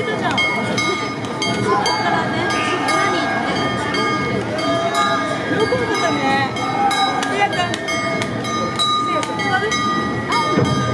けたじゃん。そこからね、何よく分かったね。せやちん、せやちん、座るあ